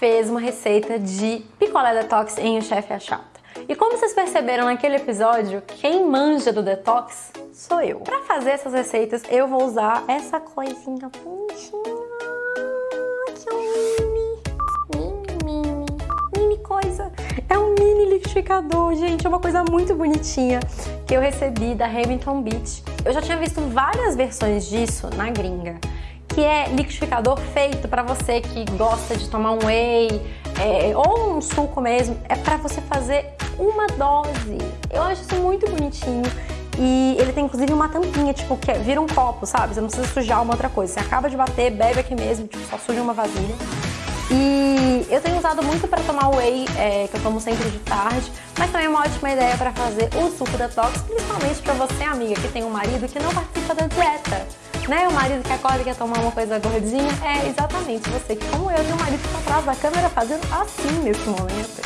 fez uma receita de picolé detox em O Chefe Achata. E como vocês perceberam naquele episódio, quem manja do detox sou eu. Para fazer essas receitas, eu vou usar essa coisinha bonitinha, que é um mini, mini, mini, mini coisa. É um mini liquidificador, gente, é uma coisa muito bonitinha que eu recebi da Hamilton Beach. Eu já tinha visto várias versões disso na gringa que é liquidificador feito para você que gosta de tomar um whey é, ou um suco mesmo, é para você fazer uma dose. Eu acho isso muito bonitinho. E ele tem inclusive uma tampinha, tipo, que é, vira um copo, sabe? Você não precisa sujar uma outra coisa. Você acaba de bater, bebe aqui mesmo, tipo, só suja uma vasilha. E eu tenho usado muito para tomar whey, é, que eu tomo sempre de tarde, mas também é uma ótima ideia para fazer o suco detox, principalmente para você, amiga, que tem um marido que não participa da dieta né? O marido que acorda e quer tomar uma coisa gordinha, é exatamente você que, como eu, tem um marido que está atrás da câmera fazendo assim nesse momento.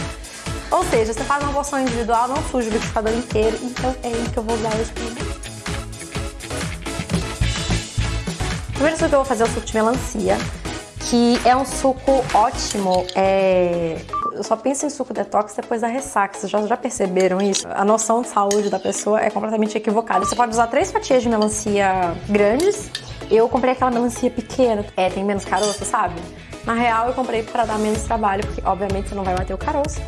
Ou seja, você faz uma porção individual, não suja o liquidificador inteiro, então é aí que eu vou usar hoje pra. O primeiro suco que eu vou fazer é o suco de melancia, que é um suco ótimo, é... eu só penso em suco detox depois da ressaca, vocês já, já perceberam isso? A noção de saúde da pessoa é completamente equivocada. Você pode usar três fatias de melancia grandes, eu comprei aquela melancia pequena, é, tem menos caroço, sabe? Na real, eu comprei para dar menos trabalho, porque obviamente você não vai bater o caroço.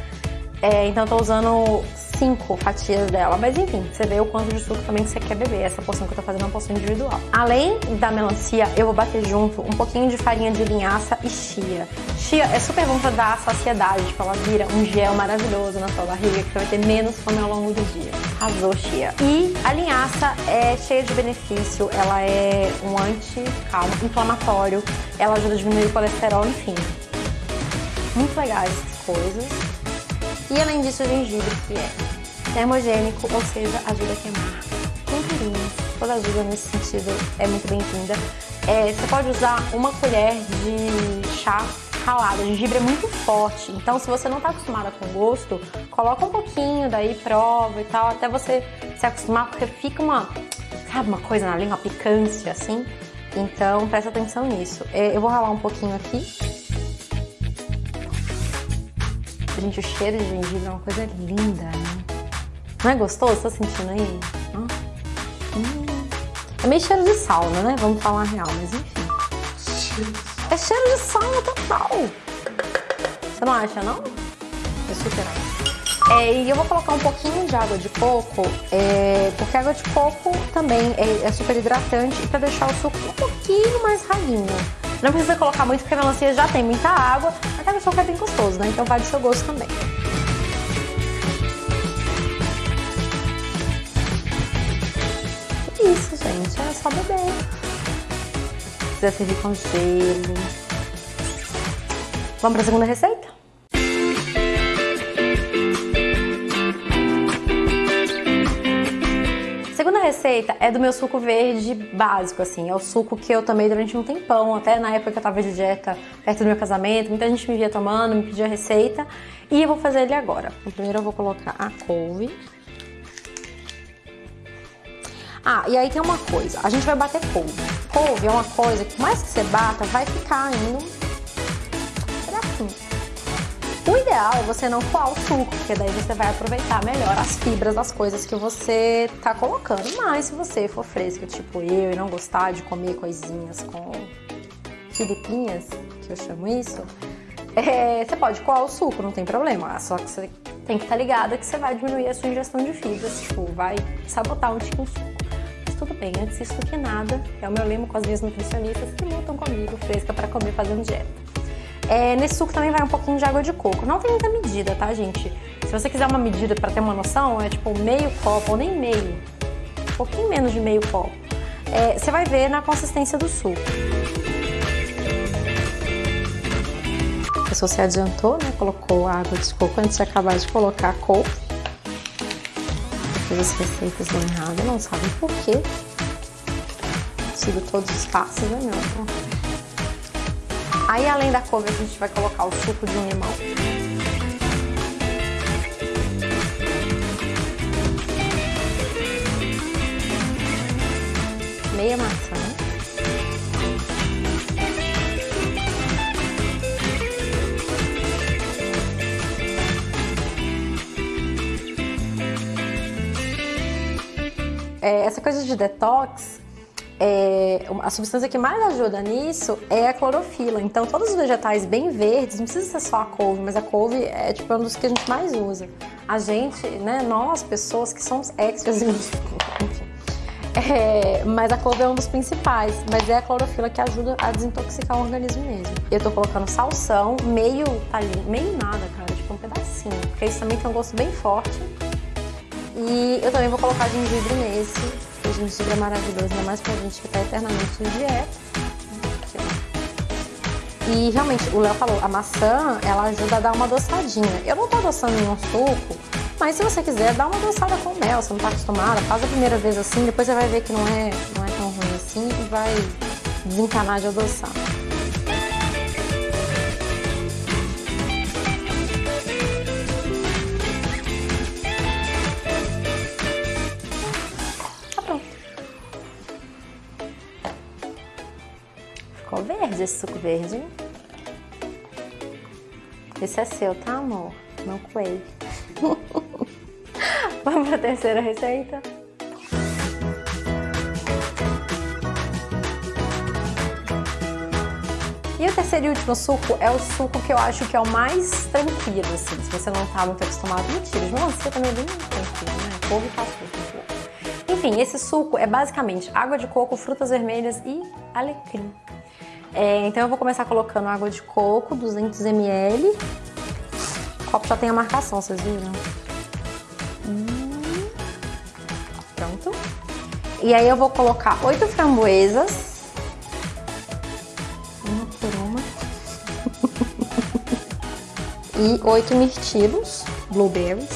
É, então eu tô usando cinco fatias dela, mas enfim, você vê o quanto de suco também que você quer beber. Essa porção que eu tô fazendo é uma porção individual. Além da melancia, eu vou bater junto um pouquinho de farinha de linhaça e chia. Chia é super bom pra dar saciedade, tipo, ela vira um gel maravilhoso na sua barriga, que você vai ter menos fome ao longo do dia. Arrasou, chia. E a linhaça é cheia de benefício, ela é um anti-inflamatório, ela ajuda a diminuir o colesterol, enfim. Muito legais essas coisas. E além disso, o gengibre, que é termogênico, ou seja, ajuda a queimar gordurinhas. Toda ajuda nesse sentido é muito bem-vinda. É, você pode usar uma colher de chá ralado. O gengibre é muito forte, então se você não está acostumada com gosto, coloca um pouquinho, daí prova e tal, até você se acostumar, porque fica uma, sabe, uma coisa na língua, uma picância assim. Então presta atenção nisso. É, eu vou ralar um pouquinho aqui Gente, o cheiro de gengibre é uma coisa linda, né? Não é gostoso? Tá sentindo aí? Hum. É meio cheiro de sauna, né? Vamos falar a real, mas enfim. É cheiro de sauna total. Você não acha, não? É super é, e eu vou colocar um pouquinho de água de coco, é, porque a água de coco também é, é super hidratante e para deixar o suco um pouquinho mais ralinho. Não precisa colocar muito porque a melancia já tem muita água, mas a suco é bem gostoso, né? Então vai do seu gosto também. Isso, gente, é só beber. Precisa servir com gelo. Vamos para a segunda receita? Receita é do meu suco verde básico, assim. É o suco que eu tomei durante um tempão, até na época que eu tava de dieta perto do meu casamento. Muita gente me via tomando, me pedia receita. E eu vou fazer ele agora. Primeiro eu vou colocar a couve. Ah, e aí tem uma coisa. A gente vai bater couve. Couve é uma coisa que mais que você bata, vai ficar indo o ideal é você não coar o suco, porque daí você vai aproveitar melhor as fibras das coisas que você tá colocando. Mas se você for fresca, tipo eu, e não gostar de comer coisinhas com filipinhas, que eu chamo isso, é, você pode coar o suco, não tem problema. Só que você tem que estar tá ligada que você vai diminuir a sua ingestão de fibras, tipo, vai sabotar um tiquinho suco. Mas tudo bem, antes disso do que nada, é o meu lema com as minhas nutricionistas que lutam comigo, fresca para comer fazendo dieta. É, nesse suco também vai um pouquinho de água de coco. Não tem muita medida, tá, gente? Se você quiser uma medida para ter uma noção, é tipo meio copo, ou nem meio. Um pouquinho menos de meio copo. É, você vai ver na consistência do suco. A pessoa se adiantou, né? Colocou água de coco antes de acabar de colocar a couve. Fez as receitas bem erradas, não sabe por quê. Sigo todos os passos, né, meu? Aí, além da couve, a gente vai colocar o suco de um limão. Meia maçã. É, essa coisa de detox é, a substância que mais ajuda nisso é a clorofila. Então, todos os vegetais bem verdes, não precisa ser só a couve, mas a couve é tipo um dos que a gente mais usa. A gente, né, nós, pessoas que somos extras, enfim. É, mas a couve é um dos principais, mas é a clorofila que ajuda a desintoxicar o organismo mesmo. Eu tô colocando salsão, meio talinho, meio nada, cara, tipo um pedacinho, porque isso também tem um gosto bem forte. E eu também vou colocar gengibre nesse, porque gengibre é maravilhoso, ainda mais pra gente que tá eternamente em dieta. E realmente, o Léo falou, a maçã, ela ajuda a dar uma adoçadinha. Eu não tô adoçando em um suco, mas se você quiser, dá uma adoçada com mel, você não tá acostumada, faz a primeira vez assim, depois você vai ver que não é, não é tão ruim assim e vai desencanar de adoçar. Verde esse suco verde. Esse é seu, tá, amor? Não coei. Vamos para a terceira receita? E o terceiro e último suco é o suco que eu acho que é o mais tranquilo, assim, se você não está muito acostumado. Mentira, de melancia também é bem tranquilo, né? Couve faz suco. Enfim, esse suco é basicamente água de coco, frutas vermelhas e alecrim. É, então eu vou começar colocando água de coco, 200 ml. O copo já tem a marcação, vocês viram? Hum, pronto. E aí eu vou colocar oito framboesas. Uma por uma. e oito mirtilos, blueberries.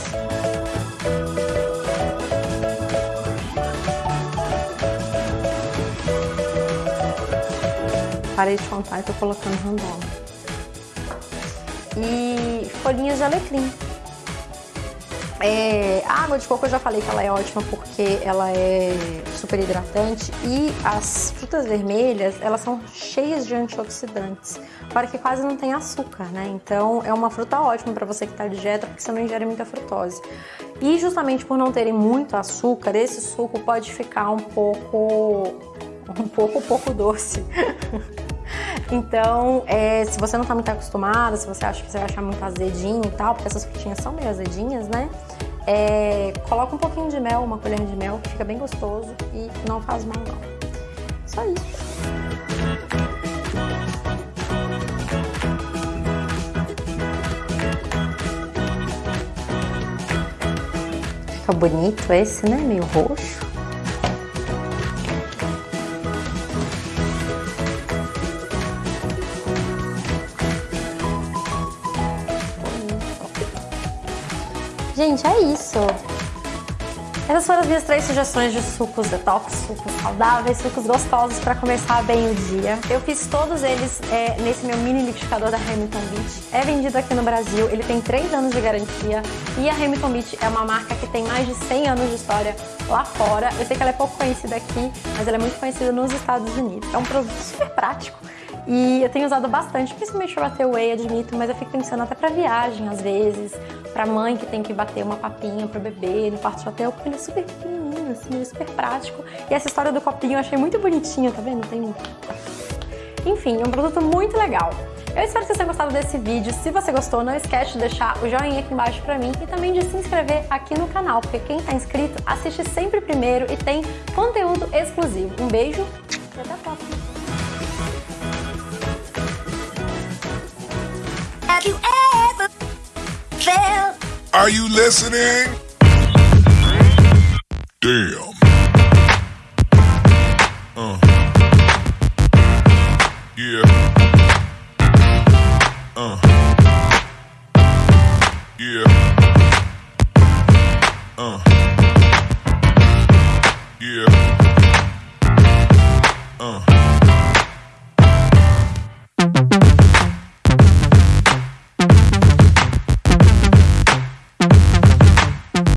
Parei de contar e tô colocando random. E folhinhas de alecrim. É, a água de coco eu já falei que ela é ótima porque ela é super hidratante e as frutas vermelhas elas são cheias de antioxidantes, para que quase não tem açúcar, né? Então é uma fruta ótima para você que está de dieta porque você não ingere muita frutose. E justamente por não terem muito açúcar, esse suco pode ficar um pouco um pouco pouco doce. Então, é, se você não tá muito acostumada, se você acha que você vai achar muito azedinho e tal, porque essas frutinhas são meio azedinhas, né? É, coloca um pouquinho de mel, uma colher de mel, que fica bem gostoso e não faz mal não. Só isso. Fica bonito esse, né? Meio roxo. Gente, é isso. Essas foram as minhas três sugestões de sucos detox, sucos saudáveis, sucos gostosos para começar bem o dia. Eu fiz todos eles é, nesse meu mini liquidificador da Hamilton Beach. É vendido aqui no Brasil, ele tem 3 anos de garantia e a Hamilton Beach é uma marca que tem mais de 100 anos de história lá fora. Eu sei que ela é pouco conhecida aqui, mas ela é muito conhecida nos Estados Unidos. É um produto super prático e eu tenho usado bastante, principalmente para bater whey, admito, mas eu fico pensando até para viagem às vezes, para mãe que tem que bater uma papinha pro bebê no quarto de hotel, porque ele é super pequenininho, assim, ele é super prático. E essa história do copinho eu achei muito bonitinha, tá vendo? Tem... Enfim, é um produto muito legal. Eu espero que vocês tenham gostado desse vídeo. Se você gostou, não esquece de deixar o joinha aqui embaixo pra mim e também de se inscrever aqui no canal, porque quem tá inscrito assiste sempre primeiro e tem conteúdo exclusivo. Um beijo e até a próxima! Have you ever felt? Are you listening? Damn. Uh. Yeah. Uh. Yeah.